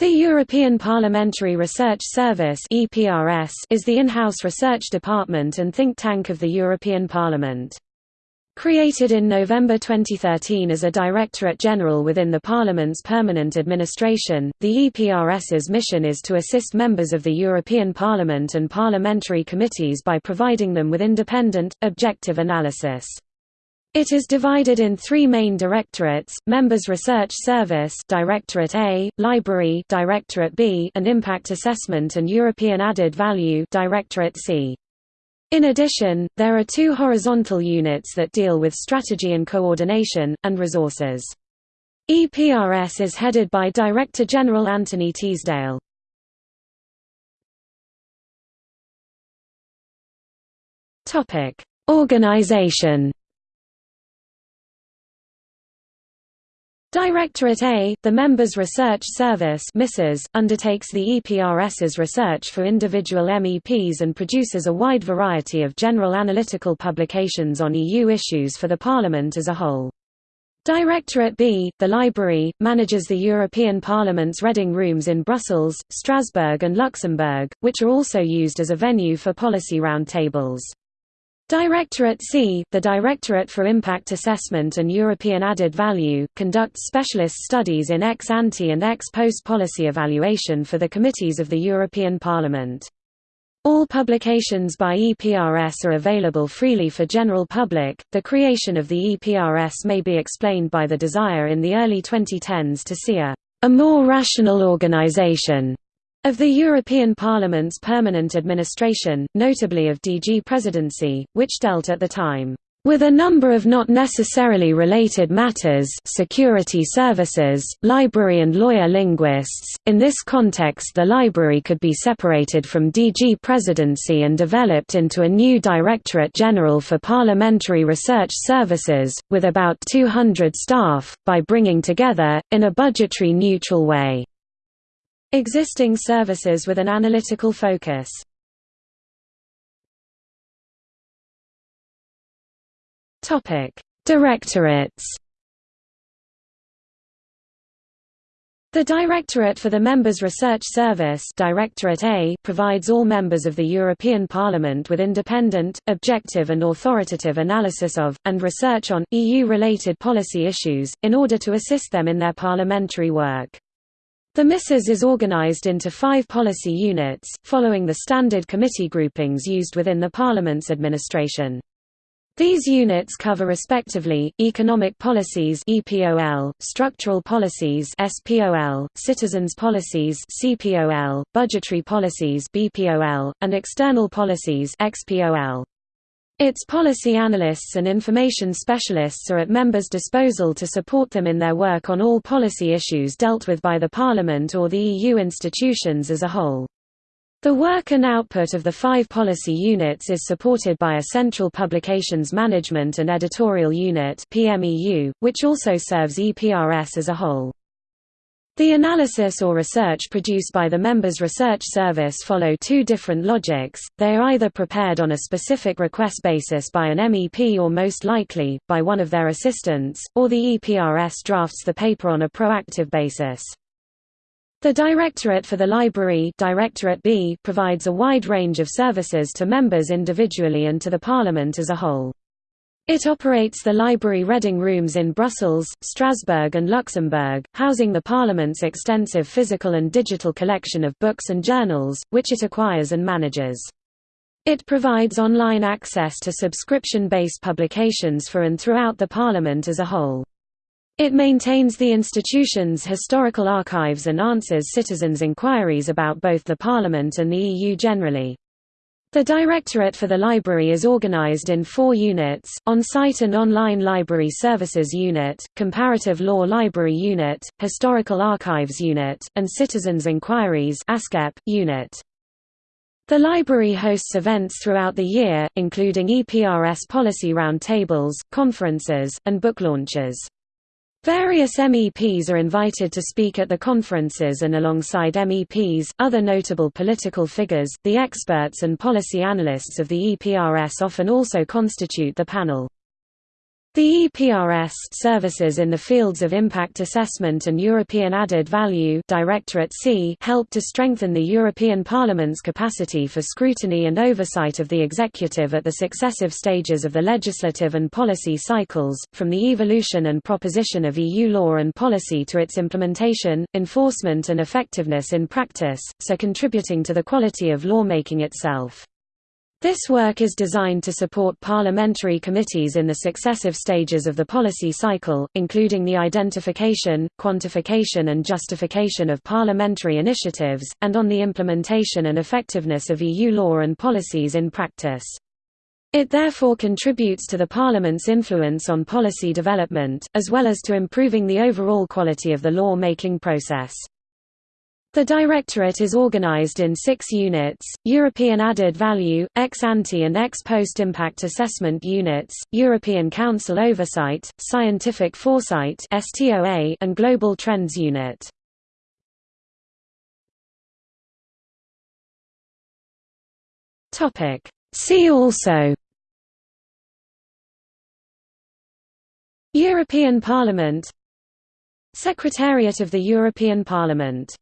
The European Parliamentary Research Service is the in-house research department and think tank of the European Parliament. Created in November 2013 as a Directorate General within the Parliament's permanent administration, the EPRS's mission is to assist members of the European Parliament and parliamentary committees by providing them with independent, objective analysis. It is divided in three main directorates, Members Research Service Directorate A, Library Directorate B, and Impact Assessment and European Added Value Directorate C. In addition, there are two horizontal units that deal with strategy and coordination, and resources. EPRS is headed by Director General Anthony Teasdale. Organization Directorate A, the Members Research Service undertakes the EPRS's research for individual MEPs and produces a wide variety of general analytical publications on EU issues for the Parliament as a whole. Directorate B, the Library, manages the European Parliament's reading rooms in Brussels, Strasbourg and Luxembourg, which are also used as a venue for policy roundtables. Directorate C, the Directorate for Impact Assessment and European Added Value, conducts specialist studies in ex ante and ex post policy evaluation for the committees of the European Parliament. All publications by EPRS are available freely for general public. The creation of the EPRS may be explained by the desire in the early 2010s to see a, a more rational organization of the European Parliament's permanent administration, notably of DG Presidency, which dealt at the time with a number of not necessarily related matters security services, library and lawyer linguists. In this context the library could be separated from DG Presidency and developed into a new Directorate General for Parliamentary Research Services, with about 200 staff, by bringing together, in a budgetary neutral way, Existing services with an analytical focus. Directorates. The Directorate for the Members Research Service Directorate A provides all members of the European Parliament with independent, objective and authoritative analysis of, and research on, EU-related policy issues, in order to assist them in their parliamentary work. The MRS is organized into five policy units, following the standard committee groupings used within the Parliament's administration. These units cover respectively, economic policies EPOL, structural policies SPOL, citizens policies CPOL, budgetary policies BPOL, and external policies XPOL. Its policy analysts and information specialists are at members' disposal to support them in their work on all policy issues dealt with by the Parliament or the EU institutions as a whole. The work and output of the five policy units is supported by a Central Publications Management and Editorial Unit which also serves EPRS as a whole. The analysis or research produced by the members' research service follow two different logics, they are either prepared on a specific request basis by an MEP or most likely, by one of their assistants, or the EPRS drafts the paper on a proactive basis. The Directorate for the Library Directorate B provides a wide range of services to members individually and to the Parliament as a whole. It operates the library reading rooms in Brussels, Strasbourg and Luxembourg, housing the Parliament's extensive physical and digital collection of books and journals, which it acquires and manages. It provides online access to subscription-based publications for and throughout the Parliament as a whole. It maintains the institution's historical archives and answers citizens' inquiries about both the Parliament and the EU generally. The Directorate for the Library is organized in four units, On-Site and Online Library Services Unit, Comparative Law Library Unit, Historical Archives Unit, and Citizens' Inquiries Unit. The library hosts events throughout the year, including EPRS policy roundtables, conferences, and book launches. Various MEPs are invited to speak at the conferences and alongside MEPs, other notable political figures, the experts and policy analysts of the EPRS often also constitute the panel. The EPRS services in the fields of impact assessment and European added value Directorate C help to strengthen the European Parliament's capacity for scrutiny and oversight of the executive at the successive stages of the legislative and policy cycles, from the evolution and proposition of EU law and policy to its implementation, enforcement and effectiveness in practice, so contributing to the quality of lawmaking itself. This work is designed to support parliamentary committees in the successive stages of the policy cycle, including the identification, quantification and justification of parliamentary initiatives, and on the implementation and effectiveness of EU law and policies in practice. It therefore contributes to the Parliament's influence on policy development, as well as to improving the overall quality of the law-making process. The Directorate is organized in six units, European Added Value, Ex-Ante and Ex-Post Impact Assessment Units, European Council Oversight, Scientific Foresight and Global Trends Unit. See also European Parliament Secretariat of the European Parliament